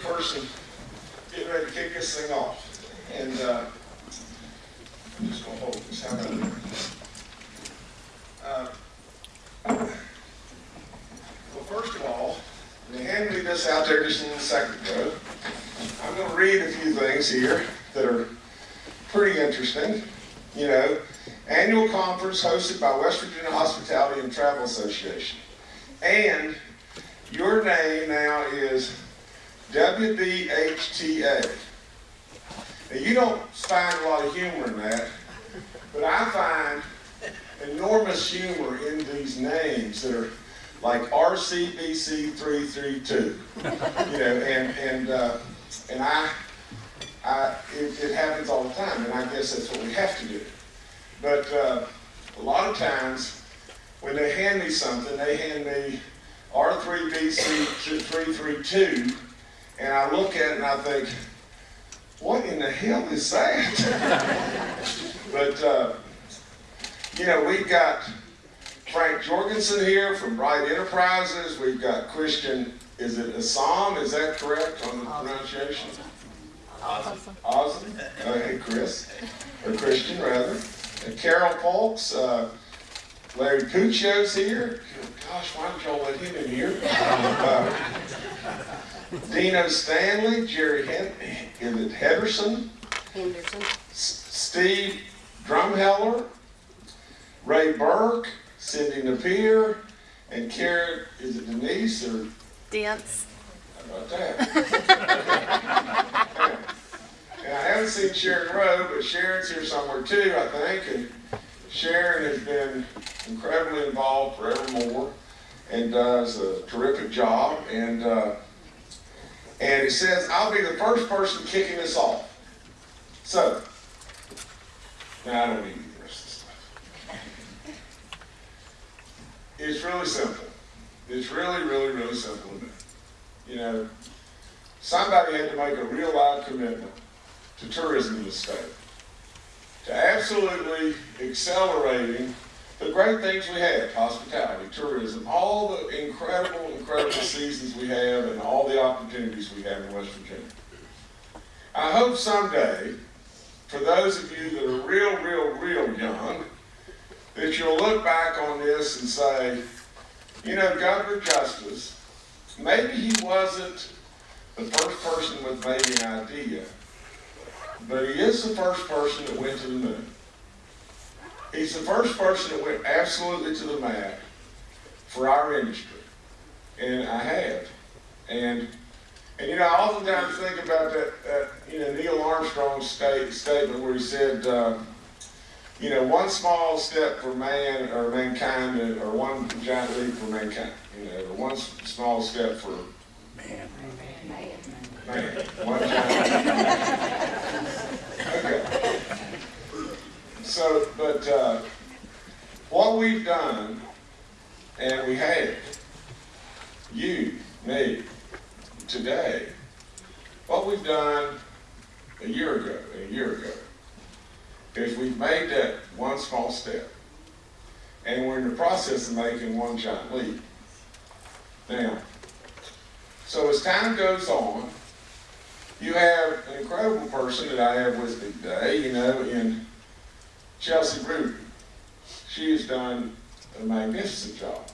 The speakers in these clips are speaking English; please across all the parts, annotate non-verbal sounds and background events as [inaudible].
person getting ready to kick this thing off. And uh, I'm just gonna hold this, how about that? Uh, Well, first of all, they handed me this out there just in a second ago. I'm gonna read a few things here that are pretty interesting. You know, annual conference hosted by West Virginia Hospitality and Travel Association. And your name now is WVHTA. Now, you don't find a lot of humor in that, but I find enormous humor in these names that are like RCBC 332. You know, and, and, uh, and I, I, it, it happens all the time, and I guess that's what we have to do. But uh, a lot of times, when they hand me something, they hand me R3BC 332, and I look at it and I think, what in the hell is that? [laughs] but, uh, you know, we've got Frank Jorgensen here from Bright Enterprises. We've got Christian, is it Assam? Is that correct on the pronunciation? Awesome. Awesome. Uh, hey, Chris, or Christian rather. And Carol Polks. uh, Larry Puccio's here. Gosh, why did y'all let him in here? [laughs] Uh, Dino Stanley, Jerry Hen- Henderson, Henderson. S- Steve Drumheller, Ray Burke, Cindy Napier, and Karen, is it Denise or Dents. how about that? [laughs] And I haven't seen Sharon Rowe, but Sharon's here somewhere too, I think, and Sharon has been incredibly involved forevermore and does a terrific job, and, uh, and it says, I'll be the first person kicking this off. So, now I don't need the rest of stuff. It's really simple. It's really, really, really simple. You know, somebody had to make a real live commitment to tourism in the state. To absolutely accelerating the great things we have, hospitality, tourism, all the incredible, incredible seasons we have and all the opportunities we have in West Virginia. I hope someday, for those of you that are real, real, real young, that you'll look back on this and say, you know, Governor Justice, maybe he wasn't the first person with maybe an idea, but he is the first person that went to the moon. He's the first person that went absolutely to the mat for our industry. And I have. And, and you know, I oftentimes think about that, that you know, Neil Armstrong's state, statement where he said, uh, you know, one small step for man or mankind, or one giant leap for mankind. You know, or one small step for man, one giant. [laughs] Okay. So, but uh, what we've done, and we have, you, me, today, what we've done a year ago, a year ago, is we've made that one small step. And we're in the process of making one giant leap. Now, so as time goes on, you have an incredible person that I have with me today, you know, in Chelsea Ruby. She has done a magnificent job.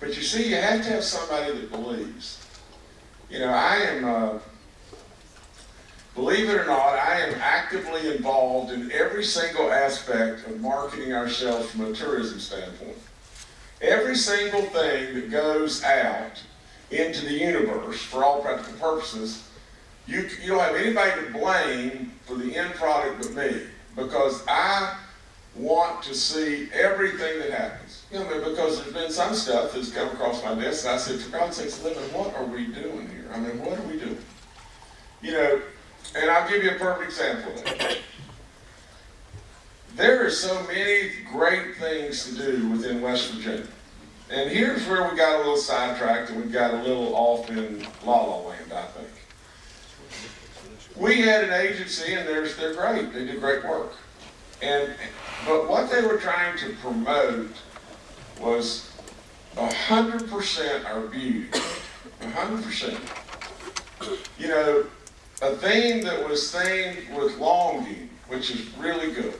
But you see, you have to have somebody that believes. You know, I am, uh, believe it or not, I am actively involved in every single aspect of marketing ourselves from a tourism standpoint. Every single thing that goes out into the universe, for all practical purposes, you, you don't have anybody to blame for the end product but me. Because I want to see everything that happens. You know, because there's been some stuff that's come across my desk and I said, for God's sakes, living, what are we doing here? I mean, what are we doing? You know, and I'll give you a perfect example of that. There are so many great things to do within West Virginia. And here's where we got a little sidetracked and we got a little off in la la land, I think. We had an agency and they're, they're great. They do great work. And, but what they were trying to promote was a hundred percent our beauty. A hundred percent. you know, a theme that was themed with longing, which is really good.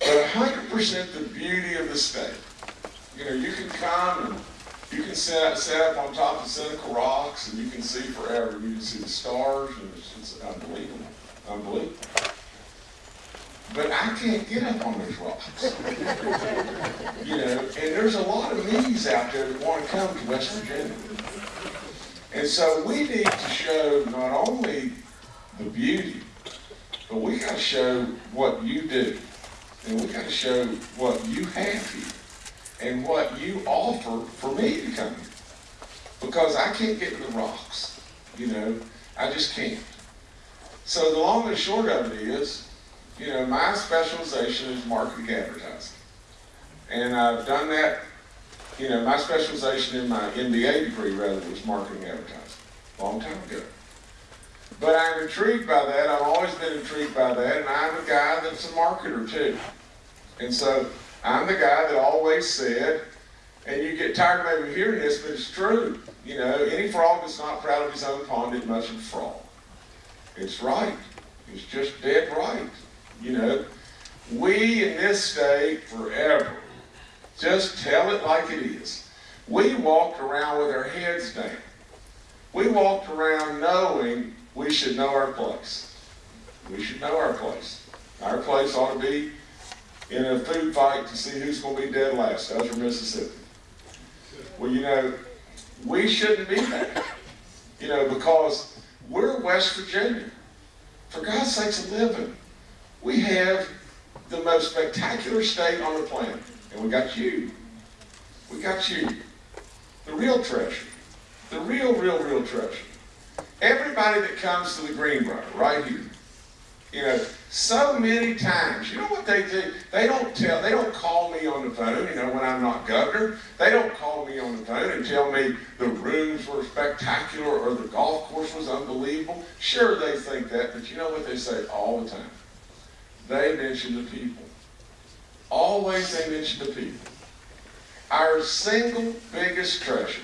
But hundred percent the beauty of the state. You know, you can come and you can sit, sit up on top of Seneca Rocks and you can see forever. You can see the stars and it's, it's unbelievable, unbelievable. But I can't get up on those rocks. [laughs] you know, and there's a lot of me's out there that want to come to West Virginia. And so we need to show not only the beauty, but we got to show what you do. And we got to show what you have here and what you offer for me to come here. Because I can't get to the rocks, you know, I just can't. So the long and short of it is, you know, my specialization is marketing advertising. And I've done that, you know, my specialization in my MBA degree rather was marketing advertising, a long time ago. But I'm intrigued by that, I've always been intrigued by that, and I'm a guy that's a marketer too. And so I'm the guy that always said, and you get tired of hearing this, but it's true. You know, any frog that's not proud of his own pond isn't much of a frog. It's right. It's just dead right. You know, we in this state forever just tell it like it is. We walked around with our heads down. We walked around knowing we should know our place. We should know our place. Our place ought to be in a food fight to see who's going to be dead last, us or Mississippi. Well, you know, we shouldn't be that. You know, because we're West Virginia. For God's sakes, a living. We have the most spectacular state on the planet. And we got you. We got you. The real treasure. The real, real, real treasure. Everybody that comes to the Greenbrier, right here, you know, so many times, you know what they do? They don't tell, they don't call me on the phone, you know, when I'm not governor. They don't call me on the phone and tell me the rooms were spectacular or the golf course was unbelievable. Sure, they think that, but you know what they say all the time? They mention the people. Always they mention the people. Our single biggest treasure.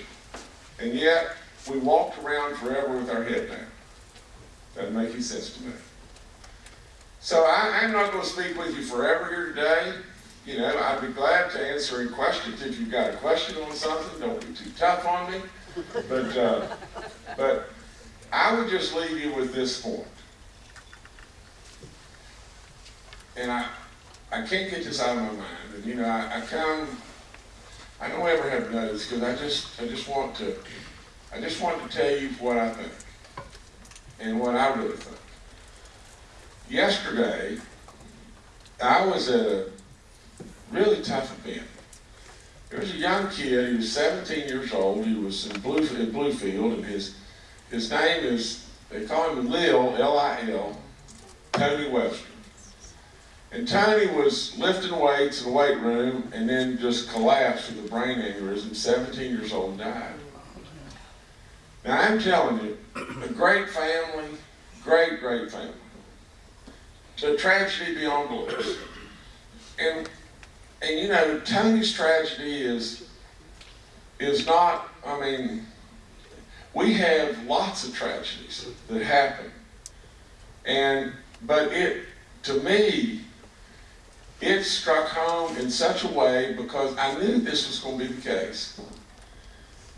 And yet, we walked around forever with our head down. Doesn't make any sense to me. So I, I'm not going to speak with you forever here today. You know, I'd be glad to answer any questions. If you've got a question on something, don't be too tough on me. But, uh, but I would just leave you with this point. And I, I can't get this out of my mind. And you know, I, I come, I don't ever have notes because I just, I just want to, I just want to tell you what I think and what I really think. Yesterday, I was at a really tough event. There was a young kid, he was 17 years old, he was in, Blue, in Bluefield, and his, his name is, they call him Lil, L-I-L, Tony Webster. And Tony was lifting weights in the weight room and then just collapsed with a brain aneurysm, 17 years old, and died. Now I'm telling you, a great family, great, great family. The tragedy beyond belief. And and you know, Tony's tragedy is is not, I mean, we have lots of tragedies that happen. And but it to me, it struck home in such a way because I knew this was going to be the case.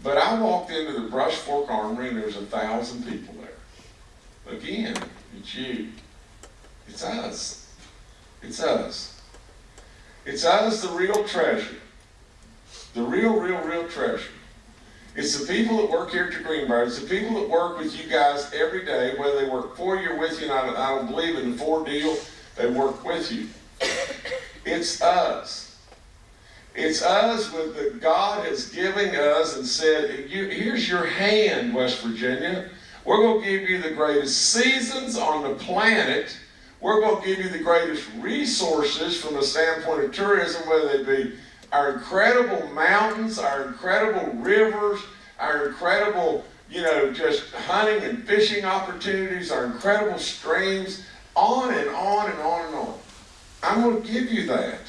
But I walked into the Brush Fork Armory and there's a thousand people there. Again, it's you. It's us. It's us. It's us, the real treasure. The real, real, real treasure. It's the people that work here at the Greenbrier. It's the people that work with you guys every day, whether they work for you or with you, and I don't, I don't believe in the four deal, they work with you. It's us. It's us with that God has given us and said, here's your hand, West Virginia. We're going to give you the greatest seasons on the planet. We're going to give you the greatest resources from a standpoint of tourism, whether they be our incredible mountains, our incredible rivers, our incredible, you know, just hunting and fishing opportunities, our incredible streams, on and on and on and on. I'm going to give you that.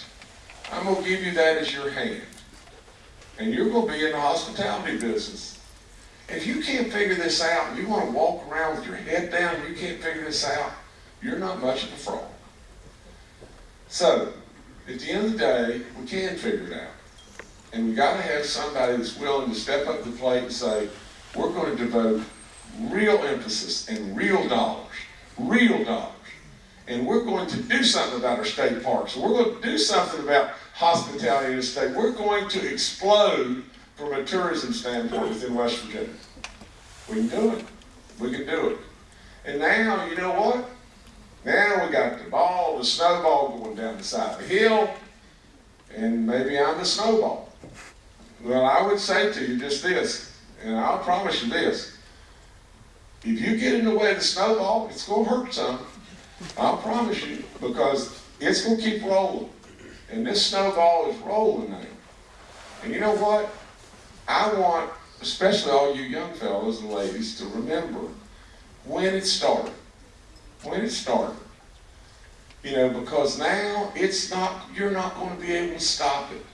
I'm going to give you that as your hand. And you're going to be in the hospitality business. If you can't figure this out, you want to walk around with your head down, you can't figure this out, you're not much of a frog. So, at the end of the day, we can figure it out. And we got to have somebody that's willing to step up the plate and say, we're going to devote real emphasis and real dollars, real dollars. And we're going to do something about our state parks. We're going to do something about hospitality in the state. We're going to explode from a tourism standpoint within West Virginia. We can do it. We can do it. And now, you know what? Now we got the ball, the snowball going down the side of the hill, and maybe I'm the snowball. Well, I would say to you just this, and I'll promise you this. If you get in the way of the snowball, it's going to hurt some. I'll promise you, because it's going to keep rolling. And this snowball is rolling now. And you know what? I want, especially all you young fellows and ladies, to remember when it started. When it started. You know, because now it's not, you're not going to be able to stop it.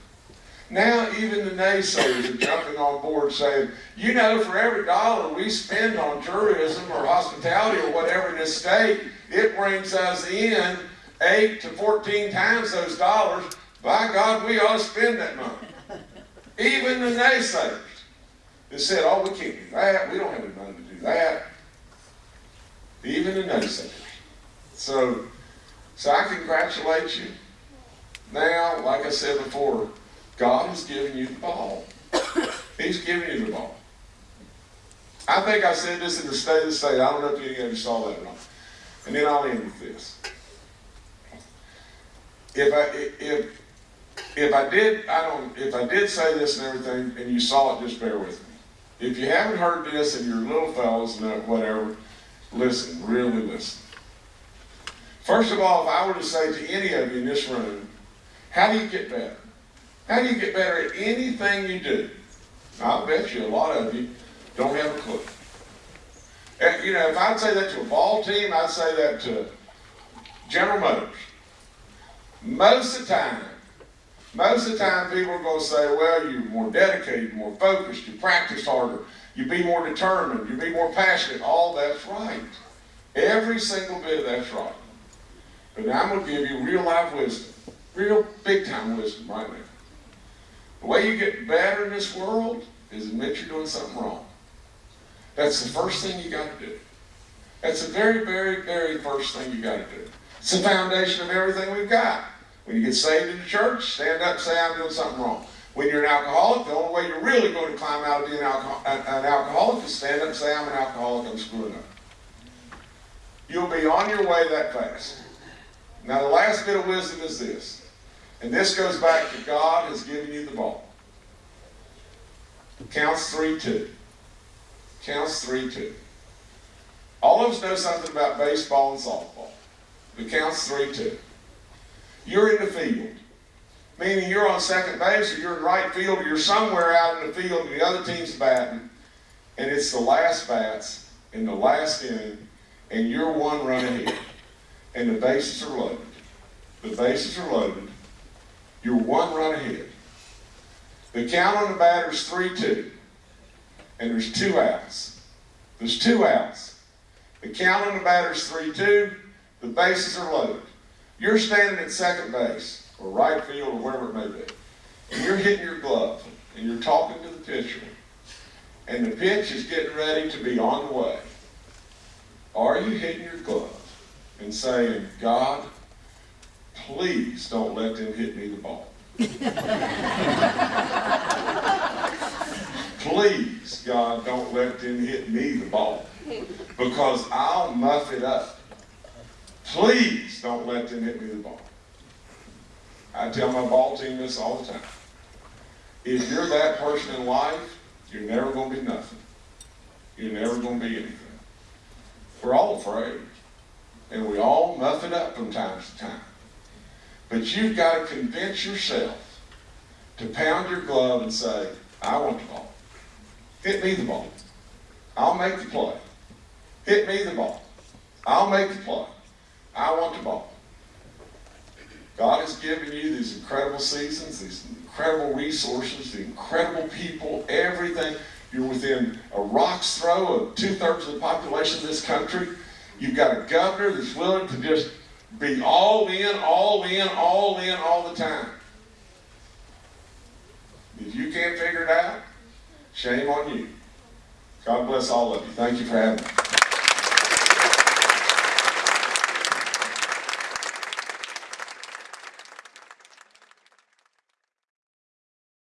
Now even the naysayers are jumping on board saying, you know, for every dollar we spend on tourism or hospitality or whatever in this state, it brings us in eight to 14 times those dollars. By God, we ought to spend that money. Even the naysayers that said, oh, we can't do that, we don't have the money to do that. Even the naysayers. So, so I congratulate you. Now, like I said before, God has given you the ball. He's given you the ball. I think I said this in the State of the State. I don't know if any of you saw that or not. And then I'll end with this. If I if if I did I don't if I did say this and everything and you saw it, just bear with me. If you haven't heard this and you're little fellows and whatever, listen, really listen. First of all, if I were to say to any of you in this room, how do you get better? How do you get better at anything you do? I'll bet you a lot of you don't have a clue. And, you know, if I'd say that to a ball team, I'd say that to General Motors. Most of the time, most of the time people are going to say, well, you're more dedicated, more focused, you practice harder, you be more determined, you be more passionate. All that's right. Every single bit of that's right. But I'm going to give you real life wisdom, real big time wisdom right now. The way you get better in this world is admit you're doing something wrong. That's the first thing you got to do. That's the very, very, very first thing you got to do. It's the foundation of everything we've got. When you get saved in the church, stand up and say, I'm doing something wrong. When you're an alcoholic, the only way you're really going to climb out of being an, an alcoholic is stand up and say, I'm an alcoholic, I'm screwing up. You'll be on your way that fast. Now, the last bit of wisdom is this. And this goes back to God has given you the ball. Counts 3 2. Counts 3 2. All of us know something about baseball and softball. It counts 3 2. You're in the field, meaning you're on second base or you're in right field or you're somewhere out in the field and the other team's batting, and it's the last bats in the last inning, and you're one run ahead, and the bases are loaded. The bases are loaded. You're one run ahead. The count on the batter is 3 2. And there's two outs. There's two outs. The count on the batter is 3 2. The bases are loaded. You're standing at second base, or right field, or wherever it may be. And you're hitting your glove, and you're talking to the pitcher. And the pitch is getting ready to be on the way. Are you hitting your glove and saying, God, please don't let them hit me the ball. [laughs] please, God, don't let them hit me the ball because I'll muff it up. Please don't let them hit me the ball. I tell my ball team this all the time. If you're that person in life, you're never going to be nothing. You're never going to be anything. We're all afraid. And we all muff it up from time to time. But you've got to convince yourself to pound your glove and say, I want the ball. Hit me the ball. I'll make the play. Hit me the ball. I'll make the play. I want the ball. God has given you these incredible seasons, these incredible resources, the incredible people, everything. You're within a rock's throw of two-thirds of the population of this country. You've got a governor that's willing to just be all in, all in, all in, all the time. If you can't figure it out, shame on you. God bless all of you. Thank you for having me.